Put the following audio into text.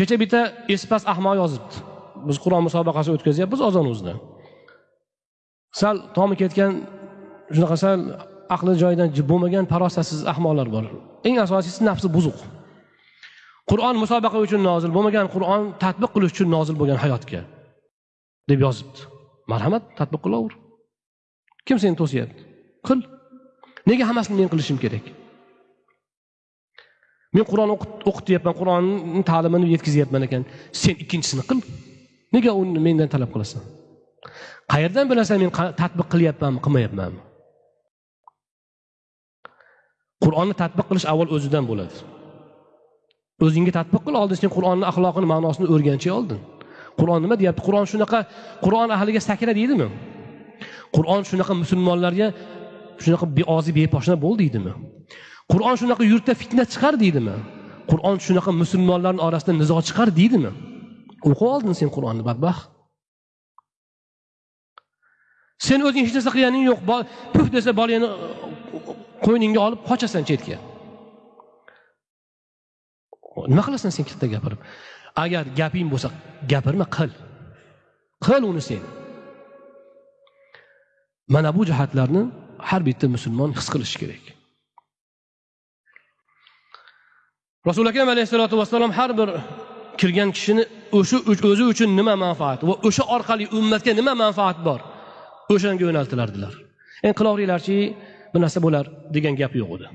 kecha bitta espas ahmoq yozibdi. Biz qur'on musobaqasi o'tkazyapmiz ozonimizda sal tomi ketgan shunaqa sal aqli joyidan bo'lmagan farosatsiz ahmoqlar bor. Eng asosiysi nafsi buzuq. Qur'on musobaqa uchun nozil bo'lmagan qur'on tadbiq qilish uchun nozil bo'lgan hayotga deb yozibdi. Marhamat tadbiq qilaver. Kim seni to'syapti? Qil. Nega hammasini men qilishim kerak? Men qur'on o'qityapman qur'onni ta'limini yetkazyapman ekan. Sen ikkinchisini qil. Nega uni mendan talab qilasan? Qayerdan bilasan men tatbiq qilyapmanmi qilmayapmanmi? Qur'onni tatbiq qilish avval o'zidan bo'ladi. O'zingga tatbiq qil oldin sen qur'onni axloqini ma'nosini o'rganchi oldin. Qur'on nima deyapti? Qur'on shunaqa qur'on ahliga sakra deydimi? Qur'on shunaqa musulmonlarga shunaqa beozi beposhna bo'l deydimi? Qur'on shunaqa yurtda fitna chiqar deydimi? Qur'on shunaqa musulmonlarni orasida nizo chiqar deydimi? O'qib oldin sen qur'onni badbaxt. Sen o'zing hech narsa qilganing yo'q. Puf desa bolangni uh, uh, qo'yningga olib qochasan chetga. Nima qilasan sen katta gapirib? Agar gaping bo'lsa gapirma qil. Qil uni sen. Mana bu jihatlarni har bitta musulmon his qilishi kerak. Rasuli akam alayhissalotu vassalom har bir kirgan kishini o'sha o'zi uchun nima manfaat va o'sha orqali ummatga nima manfaat bor? O'shanga yo'naltilardilar. Endi qilaveringlarchi bir narsa bo'lar degan gap yo'q edi.